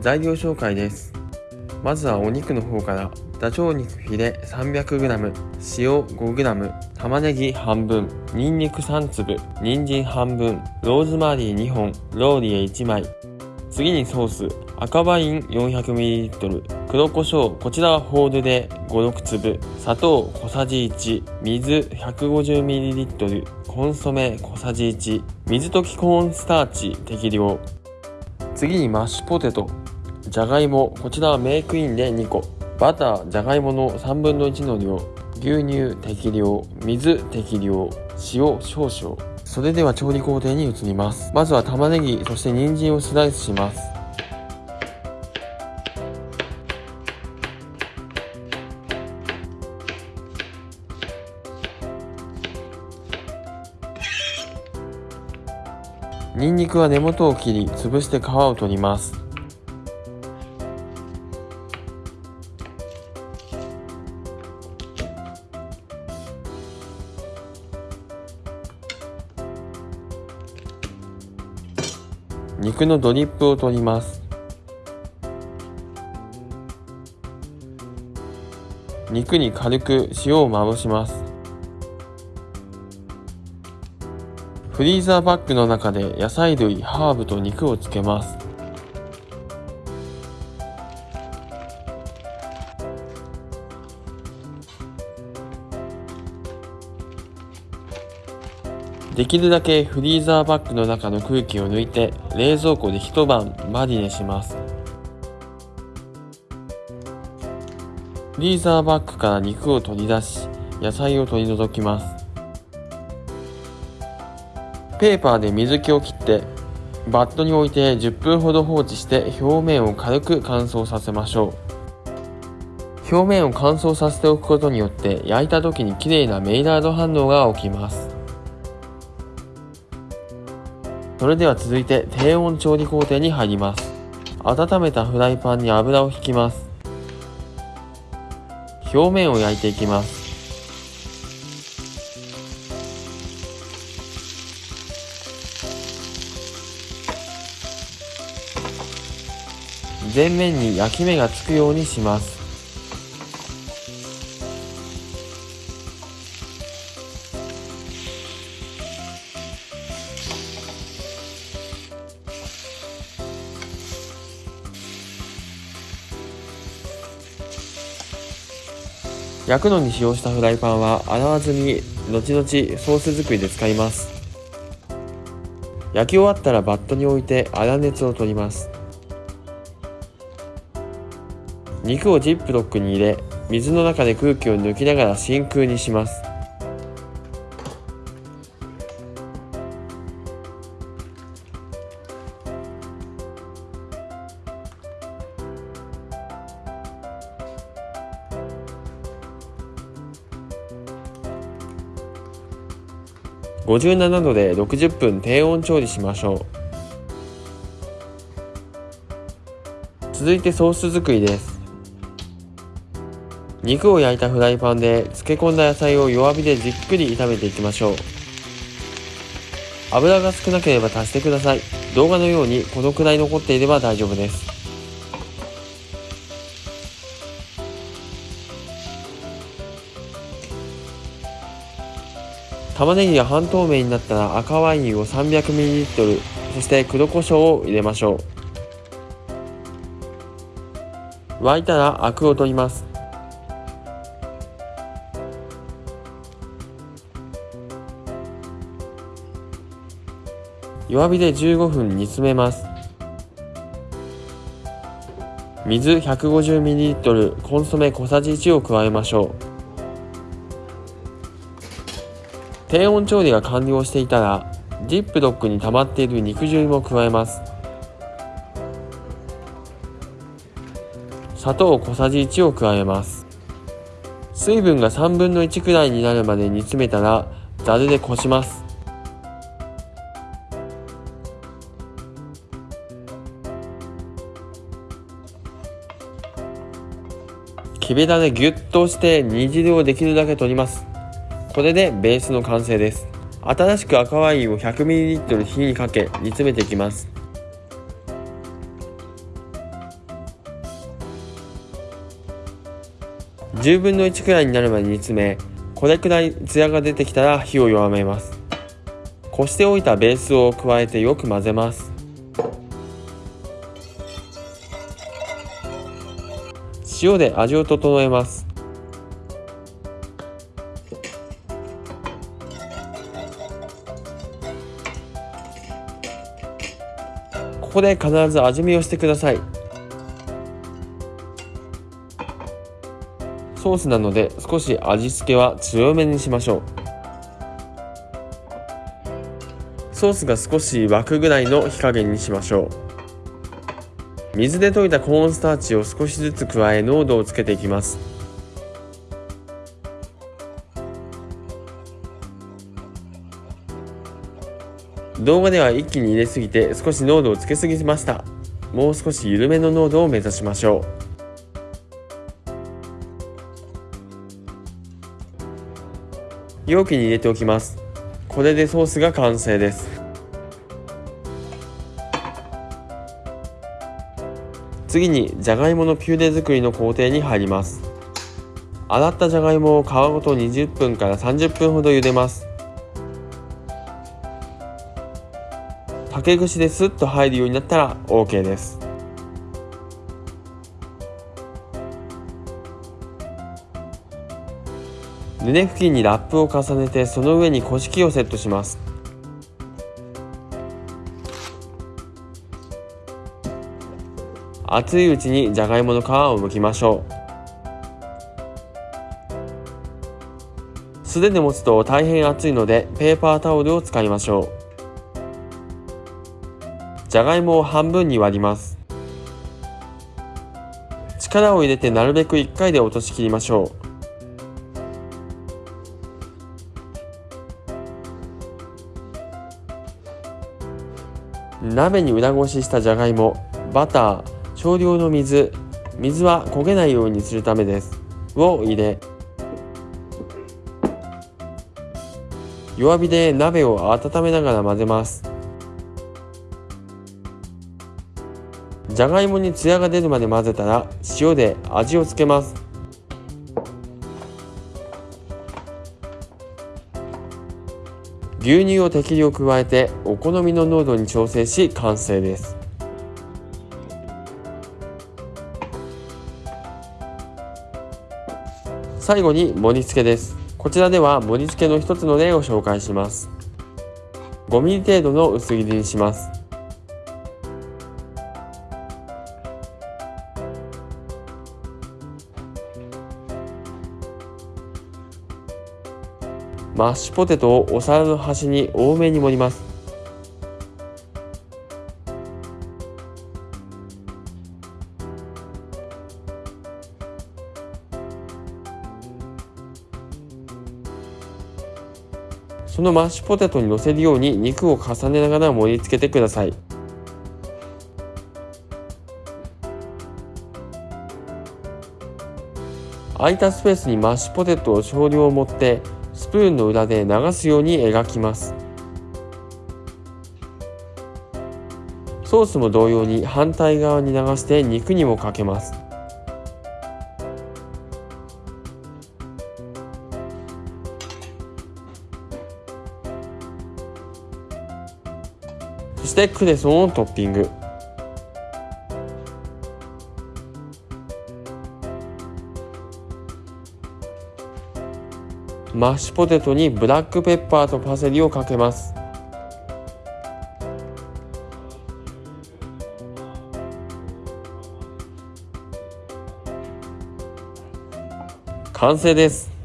材料紹介です。まずはお肉の方から。ダチョウ肉フィレ 300g 塩 5g 玉ねぎ半分。にんにく3粒。人参半分。ローズマリー2本。ローリエ1枚。次にソース。赤ワイン 400ml 黒胡椒。こちらはホールで56粒。砂糖小さじ1水 150ml コンソメ小さじ1水溶きコーンスターチ適量。次にマッシュポテト。じゃがいもこちらはメイクインで2個。バターじゃがいもの3分の1の量牛乳適量水適量塩少々。それでは調理工程に移ります。まずは玉ねぎそして人参をスライスします。ニンニクは根元を切り潰して皮を取ります。肉のドリップを取ります。肉に軽く塩をまぶします。フリーザーバッグの中で野菜類、ハーブと肉をつけます。できるだけフリーザーバッグの中の空気を抜いて冷蔵庫で一晩マリネします。フリーザーバッグから肉を取り出し野菜を取り除きます。ペーパーで水気を切ってバットに置いて10分ほど放置して表面を軽く乾燥させましょう。表面を乾燥させておくことによって焼いた時に綺麗なメイラード反応が起きます。それでは続いて低温調理工程に入ります。温めたフライパンに油を引きます。表面を焼いていきます。全面に焼き目がつくようにします。焼くのに使用したフライパンは洗わずに後々ソース作りで使います。焼き終わったらバットに置いて粗熱を取ります。肉をジップロックに入れ水の中で空気を抜きながら真空にします。57度で60分低温調理しましょう。続いてソース作りです。肉を焼いたフライパンで漬け込んだ野菜を弱火でじっくり炒めていきましょう。油が少なければ足してください。動画のようにこのくらい残っていれば大丈夫です。玉ねぎが半透明になったら赤ワインを 300ml そして黒胡椒を入れましょう。沸いたらアクを取ります。弱火で15分煮詰めます。水 150ml コンソメ小さじ1を加えましょう。低温調理が完了していたらジップロックに溜まっている肉汁も加えます。砂糖小さじ1を加えます。水分が3分の1くらいになるまで煮詰めたらざるでこします。きべだでギュッと押して煮汁をできるだけ取ります。これでベースの完成です。新しく赤ワインを 100ml 火にかけ煮詰めていきます。10分の1くらいになるまで煮詰めこれくらいツヤが出てきたら火を弱めます。こしておいたベースを加えてよく混ぜます。塩で味を整えます。ここで必ず味見をしてください。ソースなので少し味付けは強めにしましょう。ソースが少し沸くぐらいの火加減にしましょう。水で溶いたコーンスターチを少しずつ加え濃度をつけていきます。動画では一気に入れすぎて少し濃度をつけすぎました。もう少し緩めの濃度を目指しましょう。容器に入れておきます。これでソースが完成です。次にじゃがいものピューレ作りの工程に入ります。洗ったじゃがいもを皮ごと20分から30分ほど茹でます。竹串でスッと入るようになったら OK です。畝付近にラップを重ねてその上に古式をセットします。熱いうちにじゃがいもの皮を剥きましょう。素手で持つと大変熱いのでペーパータオルを使いましょう。じゃがいもを半分に割ります。力を入れてなるべく1回で落としきりましょう。鍋に裏ごししたじゃがいもバター少量の水水は焦げないようにするためです。を入れ弱火で鍋を温めながら混ぜます。じゃがいもにツヤが出るまで混ぜたら塩で味をつけます。牛乳を適量加えてお好みの濃度に調整し完成です。最後に盛り付けです。こちらでは盛り付けの一つの例を紹介します。5mm 程度の薄切りにします。マッシュポテトをお皿の端に多めに盛ります。そのマッシュポテトにのせるように肉を重ねながら盛り付けてください。空いたスペースにマッシュポテトを少量持ってプーンの裏で流すように描きます。ソースも同様に反対側に流して肉にもかけます。そしてクレソンをトッピング。マッシュポテトにブラックペッパーとパセリをかけます。完成です。